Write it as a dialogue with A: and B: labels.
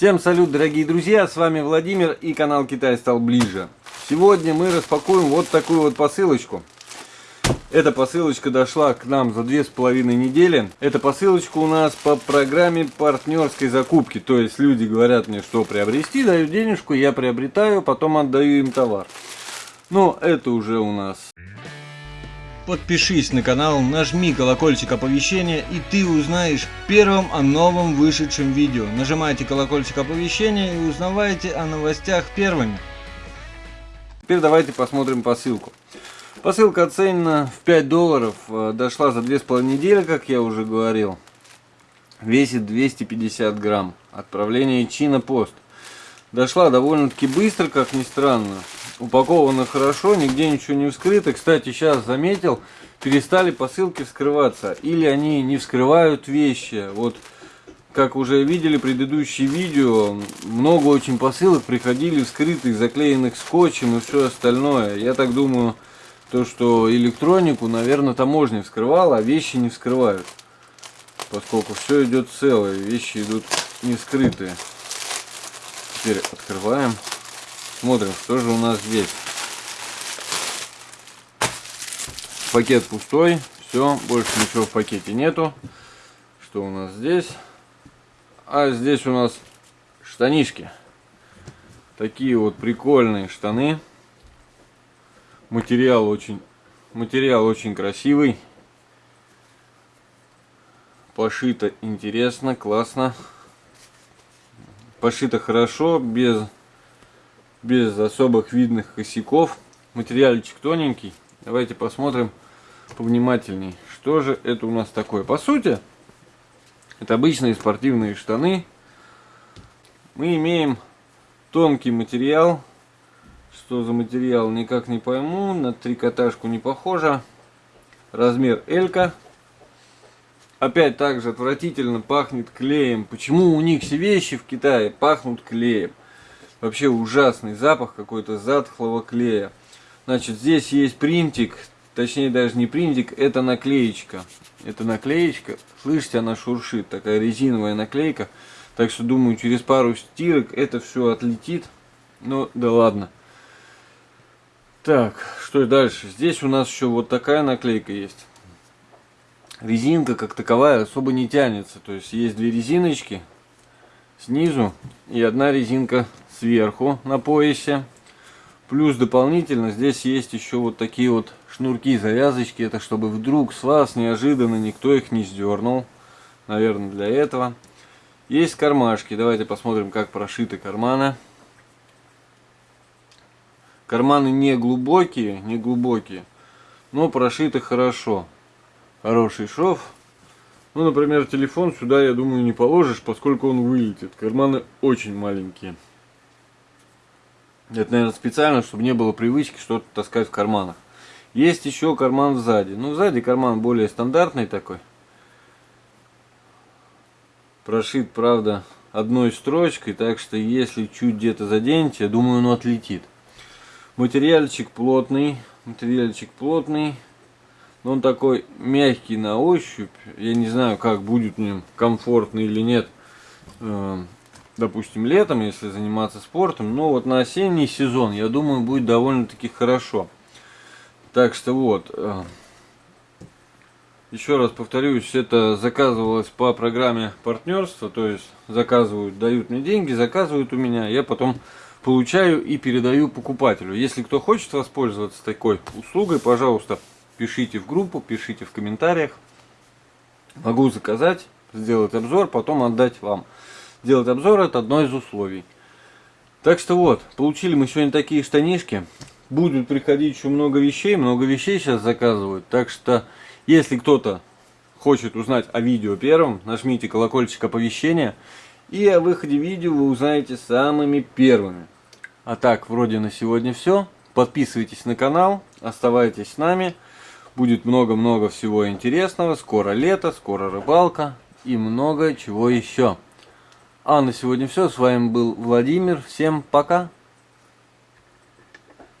A: Всем салют, дорогие друзья, с вами Владимир и канал Китай стал ближе. Сегодня мы распакуем вот такую вот посылочку. Эта посылочка дошла к нам за две с половиной недели. Эта посылочка у нас по программе партнерской закупки. То есть люди говорят мне, что приобрести, дают денежку, я приобретаю, потом отдаю им товар. Но это уже у нас Подпишись на канал, нажми колокольчик оповещения и ты узнаешь первым о новом вышедшем видео. Нажимайте колокольчик оповещения и узнавайте о новостях первыми. Теперь давайте посмотрим посылку. Посылка оценена в 5 долларов, э, дошла за 2,5 недели, как я уже говорил. Весит 250 грамм. Отправление Чина Пост. Дошла довольно-таки быстро, как ни странно упаковано хорошо, нигде ничего не вскрыто. Кстати, сейчас заметил, перестали посылки вскрываться. Или они не вскрывают вещи. Вот, как уже видели предыдущие видео, много очень посылок приходили вскрытых, заклеенных скотчем и все остальное. Я так думаю, то, что электронику, наверное, таможня вскрывала, а вещи не вскрывают. Поскольку все идет целое, вещи идут не вскрытые. Теперь открываем. Смотрим, что же у нас здесь. Пакет пустой. Все, больше ничего в пакете нету. Что у нас здесь? А здесь у нас штанишки. Такие вот прикольные штаны. Материал очень, материал очень красивый. Пошито интересно, классно. Пошито хорошо, без без особых видных косяков. Материальчик тоненький. Давайте посмотрим повнимательней, что же это у нас такое. По сути, это обычные спортивные штаны. Мы имеем тонкий материал. Что за материал, никак не пойму. На трикотажку не похоже. Размер Элька. Опять также отвратительно пахнет клеем. Почему у них все вещи в Китае пахнут клеем? Вообще ужасный запах какой-то затхлого клея. Значит, здесь есть принтик, точнее даже не принтик, это наклеечка. Это наклеечка, слышите, она шуршит, такая резиновая наклейка. Так что думаю, через пару стирок это все отлетит. Ну, да ладно. Так, что дальше? Здесь у нас еще вот такая наклейка есть. Резинка как таковая особо не тянется. То есть есть две резиночки снизу и одна резинка сверху на поясе. Плюс дополнительно здесь есть еще вот такие вот шнурки, завязочки. Это чтобы вдруг с вас неожиданно никто их не сдернул. Наверное, для этого. Есть кармашки. Давайте посмотрим, как прошиты карманы. Карманы не глубокие, не глубокие, но прошиты хорошо. Хороший шов. Ну, например, телефон сюда, я думаю, не положишь, поскольку он вылетит. Карманы очень маленькие. Это, наверное, специально, чтобы не было привычки что-то таскать в карманах. Есть еще карман сзади. Ну, сзади карман более стандартный такой. Прошит, правда, одной строчкой, так что если чуть где-то заденете, я думаю, он отлетит. Материальчик плотный, материальчик плотный. Но он такой мягкий на ощупь. Я не знаю, как будет в нем комфортно или нет эм, допустим, летом, если заниматься спортом. Но вот на осенний сезон, я думаю, будет довольно-таки хорошо. Так что вот. Э, еще раз повторюсь, это заказывалось по программе партнерства. То есть заказывают, дают мне деньги, заказывают у меня. Я потом получаю и передаю покупателю. Если кто хочет воспользоваться такой услугой, пожалуйста, пишите в группу, пишите в комментариях. Могу заказать, сделать обзор, потом отдать вам делать обзор, это одно из условий. Так что вот, получили мы сегодня такие штанишки. Будут приходить еще много вещей, много вещей сейчас заказывают. Так что, если кто-то хочет узнать о видео первым, нажмите колокольчик оповещения. И о выходе видео вы узнаете самыми первыми. А так, вроде на сегодня все. Подписывайтесь на канал, оставайтесь с нами. Будет много-много всего интересного. Скоро лето, скоро рыбалка и много чего еще. А на сегодня все. С вами был Владимир. Всем пока.